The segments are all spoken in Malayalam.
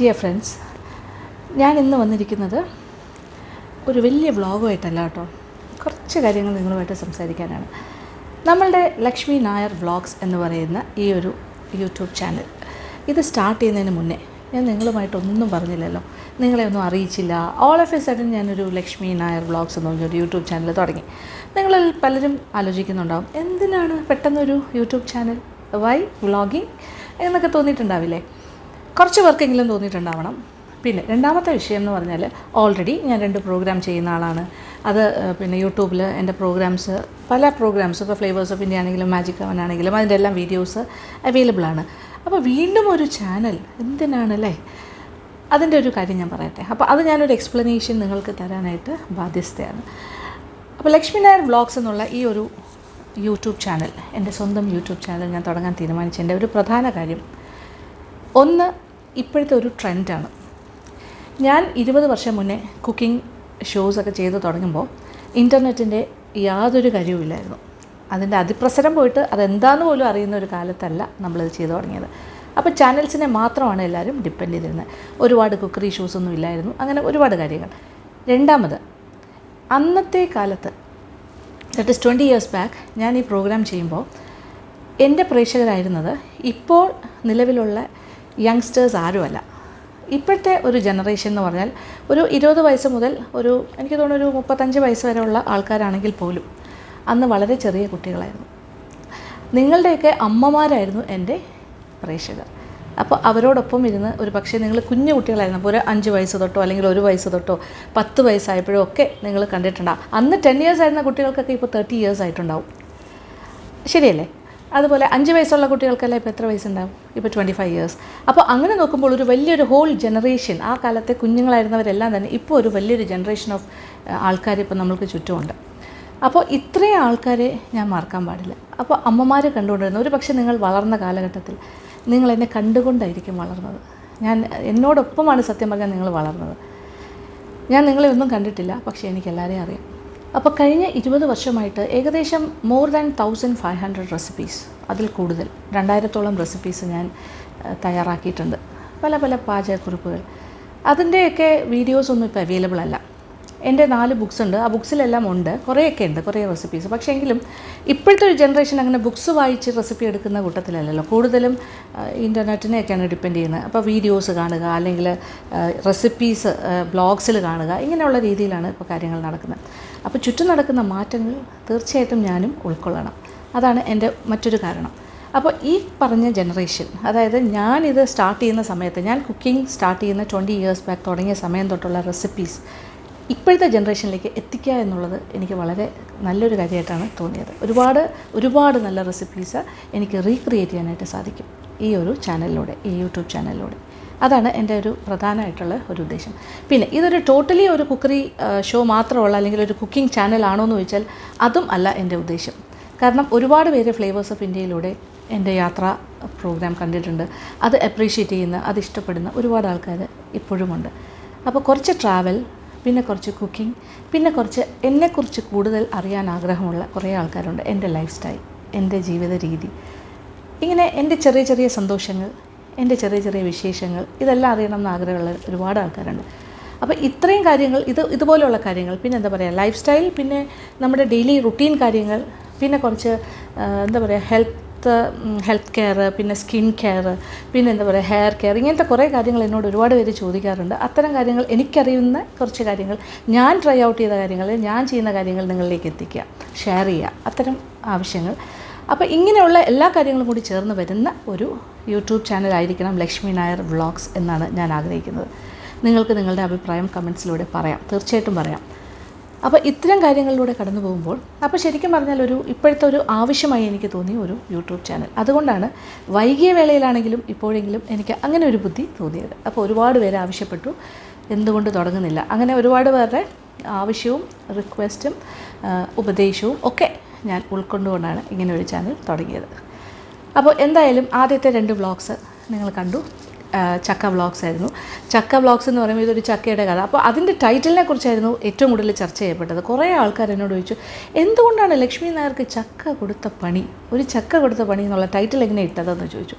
ഡിയർ ഫ്രണ്ട്സ് ഞാൻ ഇന്ന് വന്നിരിക്കുന്നത് ഒരു വലിയ വ്ളോഗുമായിട്ടല്ല കേട്ടോ. കുറച്ച് കാര്യങ്ങൾ നിങ്ങളുമായിട്ട് സംസാരിക്കാനാണ്. നമ്മളുടെ ലക്ഷ്മി നായർ വ്ളോഗ്സ് എന്ന് പറയുന്ന ഈ ഒരു യൂട്യൂബ് ചാനൽ. ഇത് സ്റ്റാർട്ട് ചെയ്യുന്നതിന് മുന്നേ ഞാൻ നിങ്ങളുമായിട്ടൊന്നും പറഞ്ഞില്ലല്ലോ. നിങ്ങളെ ഒന്നും അറിയിച്ചില്ല. ഓൾ ഓഫ് എ സഡൻ ഞാനൊരു ലക്ഷ്മി നായർ വ്ളോഗ്സ് എന്ന് പറഞ്ഞൊരു യൂട്യൂബ് ചാനൽ തുടങ്ങി. നിങ്ങളിൽ പലരും ആലോചിക്കുന്നുണ്ടാവും എന്തിനാണ് പെട്ടെന്നൊരു യൂട്യൂബ് ചാനൽ? വൈ വ്ളോഗിങ് എന്നൊക്കെ തോന്നിയിട്ടുണ്ടാവില്ലേ? കുറച്ച് പേർക്കെങ്കിലും തോന്നിയിട്ടുണ്ടാവണം. പിന്നെ രണ്ടാമത്തെ വിഷയം എന്ന് പറഞ്ഞാൽ ഓൾറെഡി ഞാൻ രണ്ട് പ്രോഗ്രാം ചെയ്യുന്ന ആളാണ്. അത് പിന്നെ യൂട്യൂബിൽ എന്റെ പ്രോഗ്രാംസ് പല പ്രോഗ്രാംസ് ഇപ്പോൾ ഫ്ലേവേഴ്സ് ഓഫ് ഇന്ത്യ ആണെങ്കിലും മാജിക് അവൻ ആണെങ്കിലും അതിന്റെ എല്ലാം വീഡിയോസ് അവൈലബിൾ ആണ്. അപ്പോൾ വീണ്ടും ഒരു ചാനൽ എന്തിനാണല്ലേ? അതിന്റെ ഒരു കാര്യം ഞാൻ പറയട്ടെ. അപ്പോൾ അത് ഞാനൊരു എക്സ്പ്ലനേഷൻ നിങ്ങൾക്ക് തരാനായിട്ട് ബാധ്യസ്ഥയാണ്. അപ്പോൾ ലക്ഷ്മി നായർ വ്ളോഗ്സ് എന്നുള്ള ഈ ഒരു യൂട്യൂബ് ചാനൽ എന്റെ സ്വന്തം യൂട്യൂബ് ചാനൽ ഞാൻ തുടങ്ങാൻ തീരുമാനിച്ചതിന്റെ ഒരു പ്രധാന കാര്യം. ഒന്ന് ഇപ്പോഴത്തെ ഒരു ട്രെൻഡാണ്. ഞാൻ ഇരുപത് വർഷം മുന്നേ കുക്കിംഗ് ഷോസൊക്കെ ചെയ്ത് തുടങ്ങുമ്പോൾ ഇന്റർനെറ്റിന്റെ യാതൊരു കാര്യവുമില്ലായിരുന്നു. അതിന്റെ അതിപ്രസരം പോയിട്ട് അതെന്താന്ന് പോലും അറിയുന്ന ഒരു കാലത്തല്ല നമ്മളിത് ചെയ്തു തുടങ്ങിയത്. അപ്പോൾ ചാനൽസിനെ മാത്രമാണ് എല്ലാവരും ഡിപ്പെൻഡ് ചെയ്തിരുന്നത്. ഒരുപാട് കുക്കറി ഷോസൊന്നും ഇല്ലായിരുന്നു. അങ്ങനെ ഒരുപാട് കാര്യങ്ങൾ. രണ്ടാമത് അന്നത്തെ കാലത്ത് that is twenty years back ഞാൻ ഈ പ്രോഗ്രാം ചെയ്യുമ്പോൾ എന്റെ പ്രേക്ഷകരായിരുന്നത് ഇപ്പോൾ നിലവിലുള്ള യങ്സ്റ്റേഴ്സ് ആരുമല്ല. ഇപ്പോഴത്തെ ഒരു ജനറേഷൻ എന്ന് പറഞ്ഞാൽ ഒരു ഇരുപത് വയസ്സ് മുതൽ ഒരു എനിക്ക് തോന്നുന്നു ഒരു മുപ്പത്തഞ്ച് വയസ്സ് വരെയുള്ള ആൾക്കാരാണെങ്കിൽ പോലും അന്ന് വളരെ ചെറിയ കുട്ടികളായിരുന്നു. നിങ്ങളുടെയൊക്കെ അമ്മമാരായിരുന്നു എന്റെ പ്രേക്ഷകർ. അപ്പോൾ അവരോടൊപ്പം ഇരുന്ന് ഒരു പക്ഷേ നിങ്ങൾ കുഞ്ഞു കുട്ടികളായിരുന്നു. അപ്പോൾ ഒരു അഞ്ച് വയസ്സ് തൊട്ടോ അല്ലെങ്കിൽ ഒരു വയസ്സ് തൊട്ടോ പത്ത് വയസ്സായപ്പോഴോ ഒക്കെ നിങ്ങൾ കണ്ടിട്ടുണ്ടാകും അന്ന് ടെൻ ഇയേഴ്സ് ആയിരുന്ന കുട്ടികൾക്കൊക്കെ ഇപ്പോൾ തേർട്ടി ഇയേഴ്സ് ആയിട്ടുണ്ടാവും. ശരിയല്ലേ? അതുപോലെ അഞ്ച് വയസ്സുള്ള കുട്ടികൾക്കെല്ലാം ഇപ്പോൾ എത്ര വയസ്സുണ്ടാവും? ഇപ്പോൾ ട്വന്റി ഫൈവ് ഇയേഴ്സ് അപ്പോൾ അങ്ങനെ നോക്കുമ്പോൾ ഒരു വലിയൊരു ഹോൾ ജനറേഷൻ ആ കാലത്തെ കുഞ്ഞുങ്ങളായിരുന്നവരെല്ലാം തന്നെ ഇപ്പോൾ ഒരു വലിയൊരു ജനറേഷൻ ഓഫ് ആൾക്കാർ ഇപ്പോൾ നമ്മൾക്ക് ചുറ്റുമുണ്ട്. അപ്പോൾ ഇത്രയും ആൾക്കാരെ ഞാൻ മറക്കാൻ പാടില്ല. അപ്പോൾ അമ്മമാരെ കണ്ടുകൊണ്ടിരുന്നു ഒരു പക്ഷേ നിങ്ങൾ വളർന്ന കാലഘട്ടത്തിൽ നിങ്ങൾ എന്നെ കണ്ടുകൊണ്ടായിരിക്കും വളർന്നത്. ഞാൻ എന്നോടൊപ്പമാണ് സത്യം പറഞ്ഞാൽ നിങ്ങൾ വളർന്നത്. ഞാൻ നിങ്ങളെ ഒന്നും കണ്ടിട്ടില്ല പക്ഷേ എനിക്ക് എല്ലാവരെയും അറിയാം. അപ്പോൾ കഴിഞ്ഞ ഇരുപത് വർഷമായിട്ട് ഏകദേശം more than thousand five hundred recipes അതിൽ കൂടുതൽ. രണ്ടായിരത്തോളം റെസിപ്പീസ് ഞാൻ തയ്യാറാക്കിയിട്ടുണ്ട്. പല പല പാചകക്കുറിപ്പുകൾ. അതിന്റെയൊക്കെ വീഡിയോസ് ഒന്നും ഇപ്പോൾ അവൈലബിൾ അല്ല. എന്റെ നാല് ബുക്സ് ഉണ്ട്. ആ ബുക്സിലെല്ലാം ഉണ്ട്. കുറേയൊക്കെ ഉണ്ട് കുറേ റെസിപ്പീസ് പക്ഷേ എങ്കിലും ഇപ്പോഴത്തെ ഒരു ജനറേഷൻ അങ്ങനെ ബുക്സ് വായിച്ച് റെസിപ്പി എടുക്കുന്ന കൂട്ടത്തിലല്ലല്ലോ. കൂടുതലും ഇന്റർനെറ്റിനെയൊക്കെയാണ് ഡിപ്പെൻഡ് ചെയ്യുന്നത്. അപ്പോൾ വീഡിയോസ് കാണുക അല്ലെങ്കിൽ റെസിപ്പീസ് ബ്ലോഗ്സിൽ കാണുക ഇങ്ങനെയുള്ള രീതിയിലാണ് ഇപ്പോൾ കാര്യങ്ങൾ നടക്കുന്നത്. അപ്പോൾ ചുറ്റും നടക്കുന്ന മാറ്റങ്ങൾ തീർച്ചയായിട്ടും ഞാനും ഉൾക്കൊള്ളണം. അതാണ് എന്റെ മറ്റൊരു കാരണം. അപ്പോൾ ഈ പറഞ്ഞ ജനറേഷൻ അതായത് ഞാനിത് സ്റ്റാർട്ട് ചെയ്യുന്ന സമയത്ത് ഞാൻ കുക്കിംഗ് സ്റ്റാർട്ട് ചെയ്യുന്ന ട്വന്റി ഇയേഴ്സ് ബാക്ക് തുടങ്ങിയ സമയം തൊട്ടുള്ള റെസിപ്പീസ് ഇപ്പോഴത്തെ ജനറേഷനിലേക്ക് എത്തിക്കുക എന്നുള്ളത് എനിക്ക് വളരെ നല്ലൊരു കാര്യമായിട്ടാണ് തോന്നിയത്. ഒരുപാട് ഒരുപാട് നല്ല റെസിപ്പീസ് എനിക്ക് റീക്രിയേറ്റ് ചെയ്യാനായിട്ട് സാധിക്കും ഈ ഒരു ചാനലിലൂടെ ഈ യൂട്യൂബ് ചാനലിലൂടെ അതാണ് എന്റെ ഒരു പ്രധാനമായിട്ടുള്ള ഒരു ഉദ്ദേശം. പിന്നെ ഇതൊരു ടോട്ടലി ഒരു കുക്കറി ഷോ മാത്രമുള്ള അല്ലെങ്കിൽ ഒരു കുക്കിംഗ് ചാനലാണോ എന്ന് ചോദിച്ചാൽ അതും അല്ല എന്റെ ഉദ്ദേശം. കാരണം ഒരുപാട് പേര് ഫ്ലേവേഴ്സ് ഓഫ് ഇന്ത്യയിലൂടെ എന്റെ യാത്ര പ്രോഗ്രാം കണ്ടിട്ടുണ്ട്. അത് അപ്രീഷിയേറ്റ് ചെയ്യുന്ന അത് ഇഷ്ടപ്പെടുന്ന ഒരുപാട് ആൾക്കാർ ഇപ്പോഴുമുണ്ട് അപ്പോൾ കുറച്ച് ട്രാവൽ പിന്നെ കുറച്ച് കുക്കിംഗ് പിന്നെ കുറച്ച് എന്നെക്കുറിച്ച് കൂടുതൽ അറിയാൻ ആഗ്രഹമുള്ള കുറേ ആൾക്കാരുണ്ട്. എന്റെ ലൈഫ് സ്റ്റൈൽ എന്റെ ജീവിത രീതി. ഇങ്ങനെ എന്റെ ചെറിയ ചെറിയ സന്തോഷങ്ങൾ എന്റെ ചെറിയ ചെറിയ വിശേഷങ്ങൾ ഇതെല്ലാം അറിയണം എന്ന് ആഗ്രഹമുള്ള ഒരുപാട് ആൾക്കാരുണ്ട്. അപ്പോൾ ഇത്രയും കാര്യങ്ങൾ ഇത് ഇതുപോലെയുള്ള കാര്യങ്ങൾ പിന്നെ എന്താ പറയുക ലൈഫ് സ്റ്റൈൽ പിന്നെ നമ്മുടെ ഡെയിലി റുട്ടീൻ കാര്യങ്ങൾ പിന്നെ കുറച്ച് എന്താ പറയുക ഹെൽത്ത് ഹെൽത്ത് കെയർ പിന്നെ സ്കിൻ കെയർ പിന്നെ എന്താ പറയുക ഹെയർ കെയർ ഇങ്ങനത്തെ കുറേ കാര്യങ്ങൾ എന്നോട് ഒരുപാട് പേര് ചോദിക്കാറുണ്ട്. അത്തരം കാര്യങ്ങൾ എനിക്കറിയുന്ന കുറച്ച് കാര്യങ്ങൾ ഞാൻ ട്രൈ ഔട്ട് ചെയ്ത കാര്യങ്ങൾ ഞാൻ ചെയ്യുന്ന കാര്യങ്ങൾ നിങ്ങളിലേക്ക് എത്തിക്കുക ഷെയർ ചെയ്യുക അത്തരം ആവശ്യങ്ങൾ. അപ്പോൾ ഇങ്ങനെയുള്ള എല്ലാ കാര്യങ്ങളും കൂടി ചേർന്ന് വരുന്ന ഒരു യൂട്യൂബ് ചാനലായിരിക്കണം ലക്ഷ്മി നായർ വ്ളോഗ്സ് എന്നാണ് ഞാൻ ആഗ്രഹിക്കുന്നത്. നിങ്ങൾക്ക് നിങ്ങളുടെ അഭിപ്രായം കമൻസിലൂടെ പറയാം. തീർച്ചയായിട്ടും പറയാം. അപ്പോൾ ഇത്തരം കാര്യങ്ങളിലൂടെ കടന്നു പോകുമ്പോൾ അപ്പോൾ ശരിക്കും പറഞ്ഞാൽ ഒരു ഇപ്പോഴത്തെ ഒരു ആവശ്യമായി എനിക്ക് തോന്നിയ ഒരു യൂട്യൂബ് ചാനൽ. അതുകൊണ്ടാണ് വൈകിയ വേളയിലാണെങ്കിലും ഇപ്പോഴെങ്കിലും എനിക്ക് അങ്ങനെ ഒരു ബുദ്ധി തോന്നിയത്. അപ്പോൾ ഒരുപാട് പേര് ആവശ്യപ്പെട്ടു. എന്തുകൊണ്ട് തുടങ്ങുന്നില്ല? അങ്ങനെ ഒരുപാട് പേരുടെ ആവശ്യവും റിക്വസ്റ്റും ഉപദേശവും ഒക്കെ ഞാൻ ഉൾക്കൊണ്ടുകൊണ്ടാണ് ഇങ്ങനെ ഒരു ചാനൽ തുടങ്ങിയത്. അപ്പോൾ എന്തായാലും ആദ്യത്തെ രണ്ട് വ്ളോഗ്സ് നിങ്ങൾ കണ്ടു. ചക്ക വ്ളോഗ്സ് ആയിരുന്നു. ചക്ക വ്ളോഗ്സ് എന്ന് പറയുമ്പോൾ ഇതൊരു ചക്കയുടെ കഥ. അപ്പോൾ അതിന്റെ ടൈറ്റിലിനെ കുറിച്ചായിരുന്നു ഏറ്റവും കൂടുതൽ ചർച്ച ചെയ്യപ്പെട്ടത്. കുറേ ആൾക്കാർ എന്നോട് ചോദിച്ചു എന്തുകൊണ്ടാണ് ലക്ഷ്മി നായർക്ക് ചക്ക കൊടുത്ത പണി? ഒരു ചക്ക കൊടുത്ത പണി എന്നുള്ള ടൈറ്റിൽ എങ്ങനെ ഇട്ടതെന്ന് ചോദിച്ചു.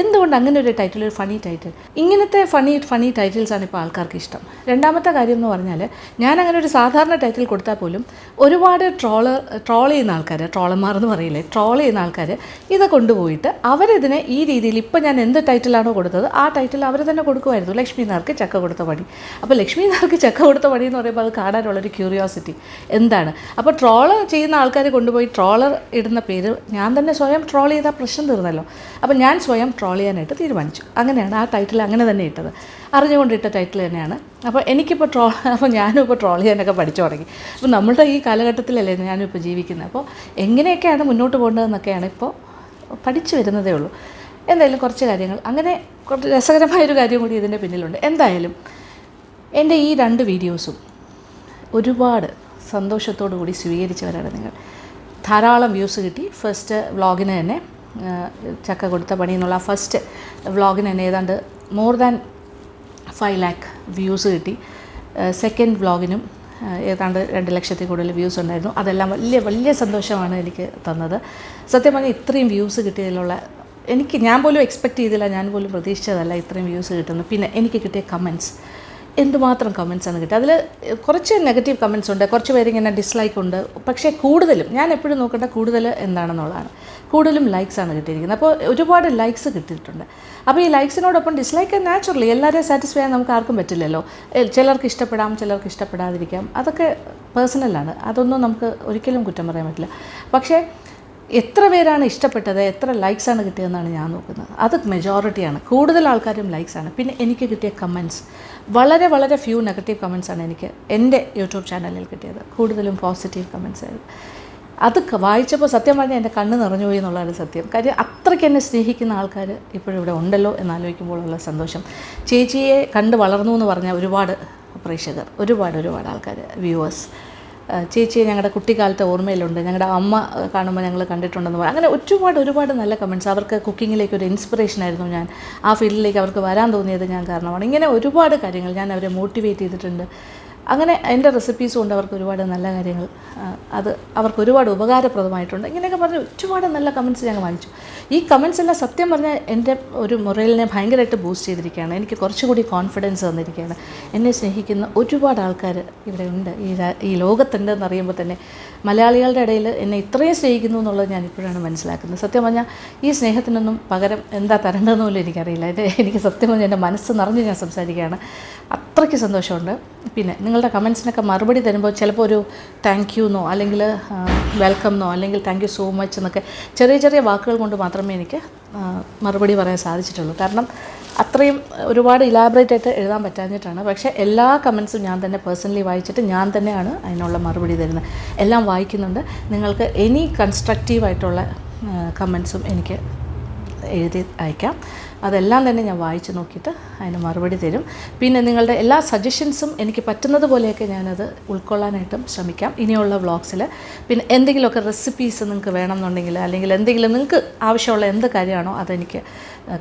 എന്തുകൊണ്ട് അങ്ങനെ ഒരു ടൈറ്റിൽ ഒരു ഫണി ടൈറ്റിൽ ഇങ്ങനത്തെ ഫണി ഫണി ടൈറ്റിൽസാണ് ഇപ്പോൾ ആൾക്കാർക്ക് ഇഷ്ടം. രണ്ടാമത്തെ കാര്യം എന്ന് പറഞ്ഞാൽ ഞാൻ അങ്ങനെ ഒരു സാധാരണ ടൈറ്റിൽ കൊടുത്താൽ പോലും ഒരുപാട് ട്രോൾ ട്രോൾ ചെയ്യുന്ന ആൾക്കാർ ട്രോളർമാർ എന്ന് പറയില്ലേ ട്രോൾ ചെയ്യുന്ന ആൾക്കാർ ഇത് കൊണ്ടുപോയിട്ട് അവരിതിനെ ഈ രീതിയിൽ ഇപ്പോൾ ഞാൻ എന്ത് ടൈറ്റിലാണോ കൊടുത്തത് ആ ടൈറ്റിൽ അവർ തന്നെ കൊടുക്കുമായിരുന്നു. ലക്ഷ്മി നാർക്ക് ചക്ക കൊടുത്ത പണി. അപ്പോൾ ലക്ഷ്മി നാർക്ക് ചക്ക കൊടുത്ത പണി എന്ന് പറയുമ്പോൾ അത് കാണാനുള്ളൊരു ക്യൂരിയോസിറ്റി എന്താണ്? അപ്പോൾ ട്രോൾ ചെയ്യുന്ന ആൾക്കാർ കൊണ്ടുപോയി ട്രോളർ ഇടുന്ന പേര് ഞാൻ തന്നെ സ്വയം ട്രോൾ ചെയ്താൽ പ്രശ്നം തീർന്നല്ലോ. അപ്പോൾ ഞാൻ സ്വയം ട്രോൾ ചെയ്യാനായിട്ട് തീരുമാനിച്ചു. അങ്ങനെയാണ് ആ ടൈറ്റിൽ അങ്ങനെ തന്നെ ഇട്ടത്. അറിഞ്ഞുകൊണ്ടിട്ട ടൈറ്റിൽ തന്നെയാണ്. അപ്പോൾ എനിക്കിപ്പോൾ ട്രോൾ അപ്പോൾ ഞാനും ഇപ്പോൾ ട്രോൾ ചെയ്യാനൊക്കെ പഠിച്ചു തുടങ്ങി. അപ്പോൾ നമ്മളുടെ ഈ കാലഘട്ടത്തിലല്ലേ ഞാനും ഇപ്പോൾ ജീവിക്കുന്നത് അപ്പോൾ എങ്ങനെയൊക്കെയാണ് മുന്നോട്ട് പോകേണ്ടതെന്നൊക്കെയാണ് ഇപ്പോൾ പഠിച്ചു വരുന്നതേ ഉള്ളൂ. എന്തായാലും കുറച്ച് കാര്യങ്ങൾ. അങ്ങനെ കുറച്ച് രസകരമായൊരു കാര്യം കൂടി ഇതിന്റെ പിന്നിലുണ്ട്. എന്തായാലും എന്റെ ഈ രണ്ട് വീഡിയോസും ഒരുപാട് സന്തോഷത്തോടു കൂടി സ്വീകരിച്ചവരാണ് നിങ്ങൾ. ധാരാളം വ്യൂസ് കിട്ടി. ഫസ്റ്റ് വ്ളോഗിന് തന്നെ ചക്ക കൊടുത്ത പണി എന്നുള്ള ഫസ്റ്റ് വ്ളോഗിന് തന്നെ ഏതാണ്ട് more than five lakh views കിട്ടി. സെക്കൻഡ് വ്ളോഗിനും ഏതാണ്ട് രണ്ട് ലക്ഷത്തിൽ കൂടുതൽ വ്യൂസ് ഉണ്ടായിരുന്നു. അതെല്ലാം വലിയ വലിയ സന്തോഷമാണ് എനിക്ക് തന്നത്. സത്യം പറഞ്ഞാൽ ഇത്രയും വ്യൂസ് കിട്ടിയതിലുള്ള എനിക്ക് ഞാൻ പോലും എക്സ്പെക്റ്റ് ചെയ്തില്ല ഞാൻ പോലും പ്രതീക്ഷിച്ചതല്ല ഇത്രയും വ്യൂസ് കിട്ടുന്നു പിന്നെ എനിക്ക് കിട്ടിയ കമന്റ്സ് എന്തുമാത്രം കമൻസ് ആണ് കിട്ടുക അതിൽ കുറച്ച് നെഗറ്റീവ് കമൻസ് ഉണ്ട് കുറച്ച് പേര് ഇങ്ങനെ ഡിസ്ലൈക്ക് ഉണ്ട്. പക്ഷേ കൂടുതലും ഞാൻ എപ്പോഴും നോക്കേണ്ട കൂടുതൽ എന്താണെന്നുള്ളതാണ്. കൂടുതലും ലൈക്സാണ് കിട്ടിയിരിക്കുന്നത്. അപ്പോൾ ഒരുപാട് ലൈക്സ് കിട്ടിയിട്ടുണ്ട്. അപ്പോൾ ഈ ലൈക്സിനോടൊപ്പം ഡിസ്ലൈക്ക് നാച്ചുറലി എല്ലാവരെയും സാറ്റിസ്ഫൈ ചെയ്യാൻ നമുക്ക് ആർക്കും പറ്റില്ലല്ലോ. ചിലർക്ക് ഇഷ്ടപ്പെടാം ചിലർക്ക് ഇഷ്ടപ്പെടാതിരിക്കാം. അതൊക്കെ പേഴ്സണലാണ് അതൊന്നും നമുക്ക് ഒരിക്കലും കുറ്റം പറയാൻ പറ്റില്ല. പക്ഷേ എത്ര പേരാണ് ഇഷ്ടപ്പെട്ടത് എത്ര ലൈക്സാണ് കിട്ടിയതെന്നാണ് ഞാൻ നോക്കുന്നത്. അത് മെജോറിറ്റിയാണ് കൂടുതൽ ആൾക്കാരും ലൈക്സാണ് പിന്നെ എനിക്ക് കിട്ടിയ കമൻസ് വളരെ വളരെ ഫ്യൂ നെഗറ്റീവ് കമൻസാണ് എനിക്ക് എന്റെ യൂട്യൂബ് ചാനലിൽ കിട്ടിയത്. കൂടുതലും പോസിറ്റീവ് കമൻസ് ആയിരുന്നു. അത് വായിച്ചപ്പോൾ സത്യം പറഞ്ഞാൽ എന്റെ കണ്ണ് നിറഞ്ഞുപോയി എന്നുള്ളതാണ് സത്യം. കാര്യം അത്രയ്ക്ക് എന്നെ സ്നേഹിക്കുന്ന ആൾക്കാർ ഇപ്പോഴും ഇവിടെ ഉണ്ടല്ലോ എന്നാലോചിക്കുമ്പോഴുള്ള സന്തോഷം. ചേച്ചിയെ കണ്ട് വളർന്നു എന്ന് പറഞ്ഞ ഒരുപാട് പ്രേക്ഷകർ ഒരുപാട് ഒരുപാട് ആൾക്കാർ വ്യൂവേഴ്സ് ചേച്ചിയെ ഞങ്ങളുടെ കുട്ടിക്കാലത്തെ ഓർമ്മയിലുണ്ട്. ഞങ്ങളുടെ അമ്മ കാണുമ്പോൾ ഞങ്ങൾ കണ്ടിട്ടുണ്ടെന്ന് പറയും അങ്ങനെ ഒരുപാട് ഒരുപാട് നല്ല കമന്റ്സ് അവർക്ക് കുക്കിങ്ങിലേക്ക് ഒരു ഇൻസ്പിറേഷൻ ആയിരുന്നു ഞാൻ. ആ ഫീൽഡിലേക്ക് അവർക്ക് വരാൻ തോന്നിയത് ഞാൻ കാരണമാണ്. ഇങ്ങനെ ഒരുപാട് കാര്യങ്ങൾ ഞാൻ അവരെ മോട്ടിവേറ്റ് ചെയ്തിട്ടുണ്ട്. അങ്ങനെ എന്റെ റെസിപ്പീസ് കൊണ്ട് അവർക്ക് ഒരുപാട് നല്ല കാര്യങ്ങൾ അത് അവർക്ക് ഒരുപാട് ഉപകാരപ്രദമായിട്ടുണ്ട്. ഇങ്ങനെയൊക്കെ പറഞ്ഞ് ഒരുപാട് നല്ല കമന്റ്സ് ഞങ്ങൾ വാങ്ങിച്ചു ഈ കമൻസ് എല്ലാം സത്യം പറഞ്ഞാൽ എന്റെ ഒരു മുറയിലിനെ ഭയങ്കരമായിട്ട് ബൂസ്റ്റ് ചെയ്തിരിക്കുകയാണ്. എനിക്ക് കുറച്ചുകൂടി കോൺഫിഡൻസ് തന്നിരിക്കുകയാണ് എന്നെ സ്നേഹിക്കുന്ന ഒരുപാട് ആൾക്കാർ ഇവിടെ ഉണ്ട്. ഈ ഈ ലോകത്തുണ്ട് എന്നറിയുമ്പോൾ തന്നെ മലയാളികളുടെ ഇടയിൽ എന്നെ ഇത്രയും സ്നേഹിക്കുന്നു എന്നുള്ളത് ഞാൻ ഇപ്പോഴാണ് മനസ്സിലാക്കുന്നത്. സത്യം പറഞ്ഞാൽ ഈ സ്നേഹത്തിനൊന്നും പകരം എന്താ തരേണ്ടതെന്ന് പോലും എനിക്കറിയില്ല. എന്റെ എനിക്ക് സത്യം പറഞ്ഞാൽ എന്റെ മനസ്സ് നിറഞ്ഞ് ഞാൻ സംസാരിക്കുകയാണ്. അത്രയ്ക്ക് സന്തോഷമുണ്ട്. പിന്നെ നിങ്ങളുടെ കമൻസിനൊക്കെ മറുപടി തരുമ്പോൾ ചിലപ്പോൾ ഒരു താങ്ക് യു എന്നോ അല്ലെങ്കിൽ വെൽക്കം എന്നോ അല്ലെങ്കിൽ താങ്ക് യു സോ മച്ച് എന്നൊക്കെ ചെറിയ ചെറിയ വാക്കുകൾ കൊണ്ട് മാത്രമേ എനിക്ക് മറുപടി പറയാൻ സാധിച്ചിട്ടുള്ളൂ. കാരണം അത്രയും ഒരുപാട് ഇലാബറേറ്റ് ആയിട്ട് എഴുതാൻ പറ്റാഞ്ഞിട്ടാണ്. പക്ഷേ എല്ലാ കമൻസും ഞാൻ തന്നെ പേഴ്സണലി വായിച്ചിട്ട് ഞാൻ തന്നെയാണ് അതിനുള്ള മറുപടി തരുന്നത്. എല്ലാം വായിക്കുന്നുണ്ട്. നിങ്ങൾക്ക് എനി കൺസ്ട്രക്റ്റീവായിട്ടുള്ള കമൻസും എനിക്ക് എഴുതി അയക്കാം. അതെല്ലാം തന്നെ ഞാൻ വായിച്ച് നോക്കിയിട്ട് അതിന് മറുപടി തരും. പിന്നെ നിങ്ങളുടെ എല്ലാ സജഷൻസും എനിക്ക് പറ്റുന്നത് പോലെയൊക്കെ ഞാനത് ഉൾക്കൊള്ളാനായിട്ടും ശ്രമിക്കാം. ഇനിയുള്ള വ്ളോഗ്സിൽ പിന്നെ എന്തെങ്കിലുമൊക്കെ റെസിപ്പീസ് നിങ്ങൾക്ക് വേണമെന്നുണ്ടെങ്കിൽ അല്ലെങ്കിൽ എന്തെങ്കിലും നിങ്ങൾക്ക് ആവശ്യമുള്ള എന്ത് കാര്യമാണോ അതെനിക്ക്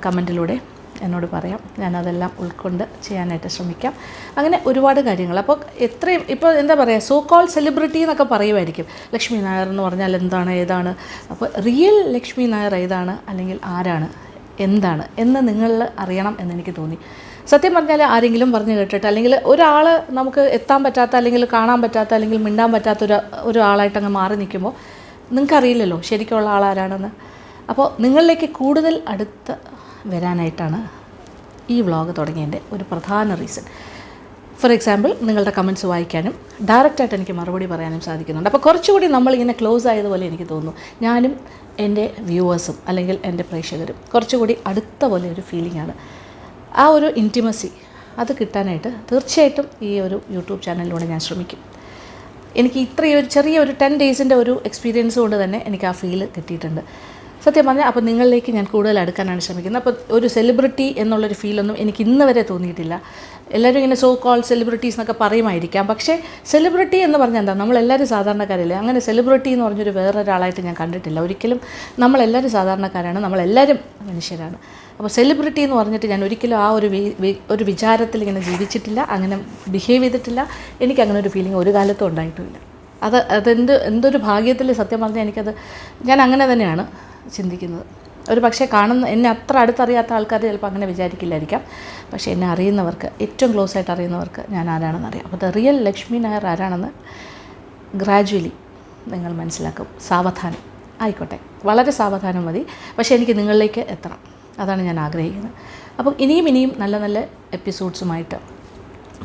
കമന്റിലൂടെ എന്നോട് പറയാം. ഞാനതെല്ലാം ഉൾക്കൊണ്ട് ചെയ്യാനായിട്ട് ശ്രമിക്കാം. അങ്ങനെ ഒരുപാട് കാര്യങ്ങൾ. അപ്പോൾ എത്രയും ഇപ്പോൾ എന്താ പറയുക സോ കോൾ സെലിബ്രിറ്റി എന്നൊക്കെ പറയുമായിരിക്കും. ലക്ഷ്മി നായർ എന്ന് പറഞ്ഞാൽ എന്താണ് ഏതാണ്? അപ്പോൾ റിയൽ ലക്ഷ്മി നായർ ഏതാണ് അല്ലെങ്കിൽ ആരാണ്? എന്താണ് എന്ന് നിങ്ങൾ അറിയണം എന്നെനിക്ക് തോന്നി. സത്യം പറഞ്ഞാൽ ആരെങ്കിലും പറഞ്ഞു കേട്ടിട്ട് അല്ലെങ്കിൽ ഒരാൾ നമുക്ക് എത്താൻ പറ്റാത്ത അല്ലെങ്കിൽ കാണാൻ പറ്റാത്ത അല്ലെങ്കിൽ മിണ്ടാൻ പറ്റാത്ത ഒരു ഒരാളായിട്ട് അങ്ങ് മാറി നിൽക്കുമ്പോൾ നിങ്ങൾക്കറിയില്ലല്ലോ ശരിക്കുള്ള ആളാരാണെന്ന്. അപ്പോൾ നിങ്ങളിലേക്ക് കൂടുതൽ അടുത്ത് വരാനായിട്ടാണ് ഈ വ്ളോഗ് തുടങ്ങിയതിന്റെ ഒരു പ്രധാന റീസൺ ഫോർ എക്സാമ്പിൾ നിങ്ങളുടെ കമന്റ്സ് വായിക്കാനും ഡയറക്റ്റായിട്ട് എനിക്ക് മറുപടി പറയാനും സാധിക്കുന്നുണ്ട്. അപ്പോൾ കുറച്ചുകൂടി നമ്മളിങ്ങനെ ക്ലോസ് ആയതുപോലെ എനിക്ക് തോന്നുന്നു. ഞാനും എന്റെ വ്യൂവേഴ്സും അല്ലെങ്കിൽ എന്റെ പ്രേക്ഷകരും കുറച്ചുകൂടി അടുത്ത പോലെ ഒരു ഫീലിംഗ് ആണ്. ആ ഒരു ഇന്റിമസി അത് കിട്ടാനായിട്ട് തീർച്ചയായിട്ടും ഈ ഒരു യൂട്യൂബ് ചാനലിലൂടെ ഞാൻ ശ്രമിക്കും. എനിക്ക് ഇത്രയും ഒരു ചെറിയ ഒരു ടെൻ ഡേയ്സിന്റെ ഒരു എക്സ്പീരിയൻസ് കൊണ്ട് തന്നെ എനിക്ക് ആ ഫീൽ കിട്ടിയിട്ടുണ്ട്. സത്യം പറഞ്ഞാൽ അപ്പോൾ നിങ്ങളിലേക്ക് ഞാൻ കൂടുതൽ അടുക്കാനാണ് ശ്രമിക്കുന്നത്. അപ്പോൾ ഒരു സെലിബ്രിറ്റി എന്നുള്ളൊരു ഫീലൊന്നും എനിക്ക് ഇന്ന് വരെ തോന്നിയിട്ടില്ല. എല്ലാവരും ഇങ്ങനെ സോ കോൾ സെലിബ്രിറ്റീസ് എന്നൊക്കെ പറയുമായിരിക്കാം. പക്ഷേ സെലിബ്രിറ്റി എന്ന് പറഞ്ഞാൽ എന്താ? നമ്മളെല്ലാവരും സാധാരണക്കാരല്ലേ? അങ്ങനെ സെലിബ്രിറ്റി എന്ന് പറഞ്ഞൊരു വേറൊരാളായിട്ട് ഞാൻ കണ്ടിട്ടില്ല. ഒരിക്കലും നമ്മളെല്ലാവരും സാധാരണക്കാരാണ്. നമ്മളെല്ലാവരും മനുഷ്യരാണ്. അപ്പോൾ സെലിബ്രിറ്റി എന്ന് പറഞ്ഞിട്ട് ഞാൻ ഒരിക്കലും ആ ഒരു ഒരു വിചാരത്തിൽ ഇങ്ങനെ ജീവിച്ചിട്ടില്ല. അങ്ങനെ ബിഹേവ് ചെയ്തിട്ടില്ല. എനിക്ക് അങ്ങനെ ഒരു ഫീലിംഗ് ഒരു കാലത്തും ഉണ്ടായിട്ടുമില്ല അത് അതെന്ത് എന്തൊരു ഭാഗ്യത്തിൽ സത്യം പറഞ്ഞാൽ എനിക്കത് ഞാൻ അങ്ങനെ തന്നെയാണ് ചിന്തിക്കുന്നത്. ഒരു പക്ഷേ കാണുന്ന എന്നെ അത്ര അടുത്തറിയാത്ത ആൾക്കാർ ചിലപ്പോൾ അങ്ങനെ വിചാരിക്കില്ലായിരിക്കാം. പക്ഷേ എന്നെ അറിയുന്നവർക്ക് ഏറ്റവും ക്ലോസ് ആയിട്ട് അറിയുന്നവർക്ക് ഞാൻ ആരാണെന്ന് അറിയാം. അപ്പോൾ ദ റിയൽ ലക്ഷ്മി നായർ ആരാണെന്ന് ഗ്രാജുവലി നിങ്ങൾ മനസ്സിലാക്കും. സാവധാനം. ആയിക്കോട്ടെ. വളരെ സാവധാനം മതി. പക്ഷേ എനിക്ക് നിങ്ങളിലേക്ക് എത്തണം. അതാണ് ഞാൻ ആഗ്രഹിക്കുന്നത്. അപ്പം ഇനിയും ഇനിയും നല്ല നല്ല എപ്പിസോഡ്സുമായിട്ട്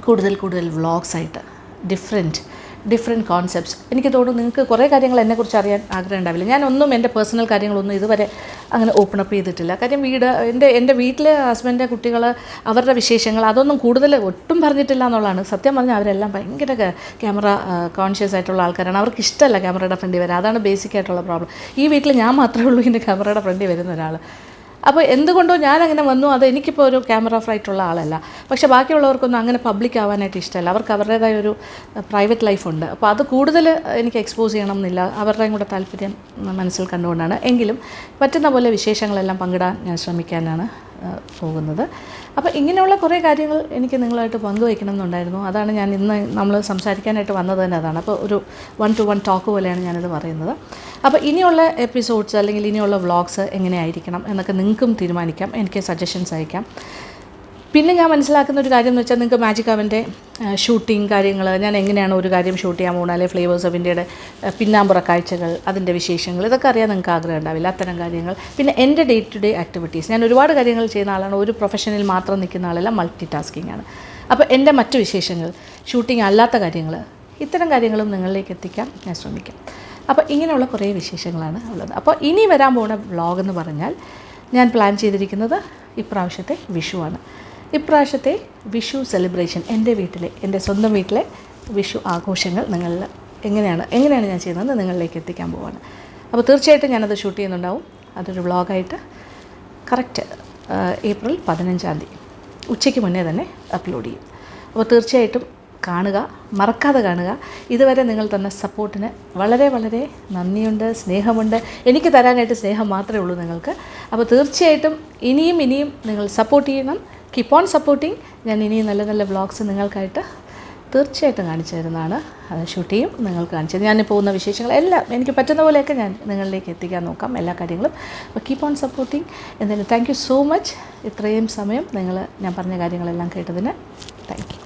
കൂടുതൽ കൂടുതൽ വ്ളോഗ്സായിട്ട് ഡിഫറെന്റ് ഡിഫറെന്റ് കോൺസെപ്റ്റ്സ് എനിക്ക് തോന്നുന്നു നിങ്ങൾക്ക് കുറേ കാര്യങ്ങൾ എന്നെക്കുറിച്ച് അറിയാൻ ആഗ്രഹം ഉണ്ടാവില്ല. ഞാനൊന്നും എന്റെ പേഴ്സണൽ കാര്യങ്ങളൊന്നും ഇതുവരെ അങ്ങനെ ഓപ്പൺ അപ്പ് ചെയ്തിട്ടില്ല. കാര്യം വീട് എന്റെ എന്റെ വീട്ടിലെ ഹസ്ബൻഡ് കുട്ടികൾ അവരുടെ വിശേഷങ്ങൾ അതൊന്നും കൂടുതൽ ഒട്ടും പറഞ്ഞിട്ടില്ല എന്നുള്ളതാണ്. സത്യം പറഞ്ഞാൽ അവരെല്ലാം ഭയങ്കര ക്യാമറ കോൺഷ്യസ് ആയിട്ടുള്ള ആൾക്കാരാണ്. അവർക്ക് ഇഷ്ടമല്ല ക്യാമറയുടെ ഫ്രണ്ടിൽ വരാൻ. അതാണ് ബേസിക് ആയിട്ടുള്ള പ്രോബ്ലം ഈ വീട്ടിൽ ഞാൻ മാത്രമേ ഉള്ളൂ ഇതിന്റെ ക്യാമറയുടെ ഫ്രണ്ടിൽ വരുന്ന ഒരാൾ അപ്പോൾ എന്തുകൊണ്ടോ ഞാനങ്ങനെ വന്നു. അത് എനിക്കിപ്പോൾ ഒരു ക്യാമറ ഫ്രൈറ്റുള്ള ആളല്ല. പക്ഷേ ബാക്കിയുള്ളവർക്കൊന്നും അങ്ങനെ പബ്ലിക് ആവാനായിട്ട് ഇഷ്ടമല്ല അവർക്ക് അവരുടേതായ ഒരു പ്രൈവറ്റ് ലൈഫുണ്ട് അപ്പോൾ അത് കൂടുതൽ എനിക്ക് എക്സ്പോസ് ചെയ്യണം എന്നില്ല. അവരുടെയും കൂടെ താല്പര്യം മനസ്സിൽ കണ്ടുകൊണ്ടാണ്. എങ്കിലും പറ്റുന്ന പോലെ വിശേഷങ്ങളെല്ലാം പങ്കിടാൻ ഞാൻ ശ്രമിക്കാനാണ്. പോകുന്നത്. അപ്പോൾ ഇങ്ങനെയുള്ള കുറേ കാര്യങ്ങൾ എനിക്ക് നിങ്ങളായിട്ട് പങ്കുവയ്ക്കണം എന്നുണ്ടായിരുന്നു അതാണ് ഞാൻ ഇന്ന് നമ്മൾ സംസാരിക്കാനായിട്ട് വന്നത് തന്നെ അതാണ്. അപ്പോൾ ഒരു വൺ ടു വൺ ടോക്ക് പോലെയാണ് ഞാനിത് പറയുന്നത്. അപ്പോൾ ഇനിയുള്ള എപ്പിസോഡ്സ് അല്ലെങ്കിൽ ഇനിയുള്ള വ്ളോഗ്സ് എങ്ങനെയായിരിക്കണം എന്നൊക്കെ നിങ്ങൾക്കും തീരുമാനിക്കാം. എനിക്ക് സജഷൻസ് അയക്കാം പിന്നെ ഞാൻ മനസ്സിലാക്കുന്ന ഒരു കാര്യം എന്ന് വെച്ചാൽ നിങ്ങൾക്ക് മാജിക് അവന്റെ ഷൂട്ടിംഗ് കാര്യങ്ങൾ ഞാൻ എങ്ങനെയാണ് ഒരു കാര്യം ഷൂട്ട് ചെയ്യാൻ പോകുന്നത്? അല്ലെങ്കിൽ ഫ്ലേവേഴ്സ് ഓഫ് ഇന്ത്യയുടെ പിന്നാമ്പുറ കാഴ്ചകൾ അതിന്റെ വിശേഷങ്ങൾ ഇതൊക്കെ അറിയാൻ നിങ്ങൾക്ക് ആഗ്രഹം ഉണ്ടാവില്ല. അത്തരം കാര്യങ്ങൾ. പിന്നെ എന്റെ ഡേ ടു ഡേ ആക്ടിവിറ്റീസ് ഞാൻ ഒരുപാട് കാര്യങ്ങൾ ചെയ്യുന്ന ആളാണ്. ഒരു പ്രൊഫഷനിൽ മാത്രം നിൽക്കുന്ന ആളല്ല മൾട്ടി ടാസ്കിംഗ് ആണ്. അപ്പോൾ എന്റെ മറ്റു വിശേഷങ്ങൾ ഷൂട്ടിംഗ് അല്ലാത്ത കാര്യങ്ങൾ ഇത്തരം കാര്യങ്ങളും നിങ്ങളിലേക്ക് എത്തിക്കാൻ ഞാൻ ശ്രമിക്കാം. അപ്പോൾ ഇങ്ങനെയുള്ള കുറേ വിശേഷങ്ങളാണ് ഉള്ളത്. അപ്പോൾ ഇനി വരാൻ പോകുന്ന വ്ളോഗ് എന്ന് പറഞ്ഞാൽ ഞാൻ പ്ലാൻ ചെയ്തിരിക്കുന്നത് ഇപ്രാവശ്യത്തെ വിഷുവാണ് ഇപ്രാവശ്യത്തെ വിഷു സെലിബ്രേഷൻ എന്റെ വീട്ടിലെ എന്റെ സ്വന്തം വീട്ടിലെ വിഷു ആഘോഷങ്ങൾ നിങ്ങളിൽ എങ്ങനെയാണ് എങ്ങനെയാണ് ഞാൻ ചെയ്യുന്നത് നിങ്ങളിലേക്ക് എത്തിക്കാൻ പോവാണ്. അപ്പോൾ തീർച്ചയായിട്ടും ഞാനത് ഷൂട്ട് ചെയ്യുന്നുണ്ടാവും. അതൊരു വ്ളോഗായിട്ട് കറക്റ്റ് ഏപ്രിൽ പതിനഞ്ചാം തീയതി. ഉച്ചയ്ക്ക് മുന്നേ തന്നെ അപ്ലോഡ് ചെയ്യും. അപ്പോൾ തീർച്ചയായിട്ടും കാണുക മറക്കാതെ കാണുക. ഇതുവരെ നിങ്ങൾ തന്ന സപ്പോർട്ടിന് വളരെ വളരെ നന്ദിയുണ്ട് സ്നേഹമുണ്ട്. എനിക്ക് തരാനായിട്ട് സ്നേഹം മാത്രമേ ഉള്ളൂ നിങ്ങൾക്ക്. അപ്പോൾ തീർച്ചയായിട്ടും ഇനിയും ഇനിയും നിങ്ങൾ സപ്പോർട്ട് ചെയ്യണം. കീപ്പ് ഓൺ സപ്പോർട്ടിങ് ഞാൻ ഇനിയും നല്ല നല്ല വ്ളോഗ്സ് നിങ്ങൾക്കായിട്ട് തീർച്ചയായിട്ടും കാണിച്ചു തരുന്നതാണ്. അത് ഷൂട്ട് ചെയ്യും നിങ്ങൾക്ക് കാണിച്ചു തരും. ഞാൻ പോകുന്ന വിശേഷങ്ങൾ എല്ലാം എനിക്ക് പറ്റുന്ന പോലെയൊക്കെ ഞാൻ നിങ്ങളിലേക്ക് എത്തിക്കാൻ നോക്കാം എല്ലാ കാര്യങ്ങളും. അപ്പോൾ കീപ്പ് ഓൺ സപ്പോർട്ടിങ് എന്തായാലും താങ്ക് യു സോ മച്ച് ഇത്രയും സമയം നിങ്ങൾ ഞാൻ പറഞ്ഞ കാര്യങ്ങളെല്ലാം കേട്ടതിന് താങ്ക് യു